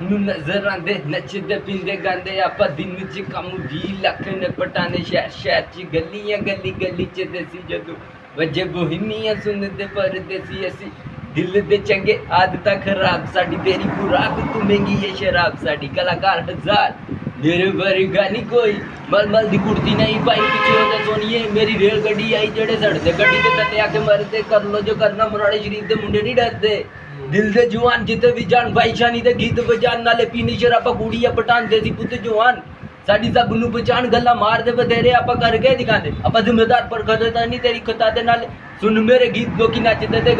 نظر آدھے نچتے پیچدے گئے دن چی لاکھ نپٹانے شہر شہر چلی آ گلی گلی چی جدوجے گونی سنتے پرتے دل دے چنگے خراب ساڑی ساڑی تیری خوراک شراب ہزار میرے گانی کوئی مل مل دی کڑتی نہیں پائی پیچھے سونیے میری ریل آئی آد تک جان سب نو پہچان گلا مارتے بتر کر دے کے نہیں دے میرے گیت دو کی نچتے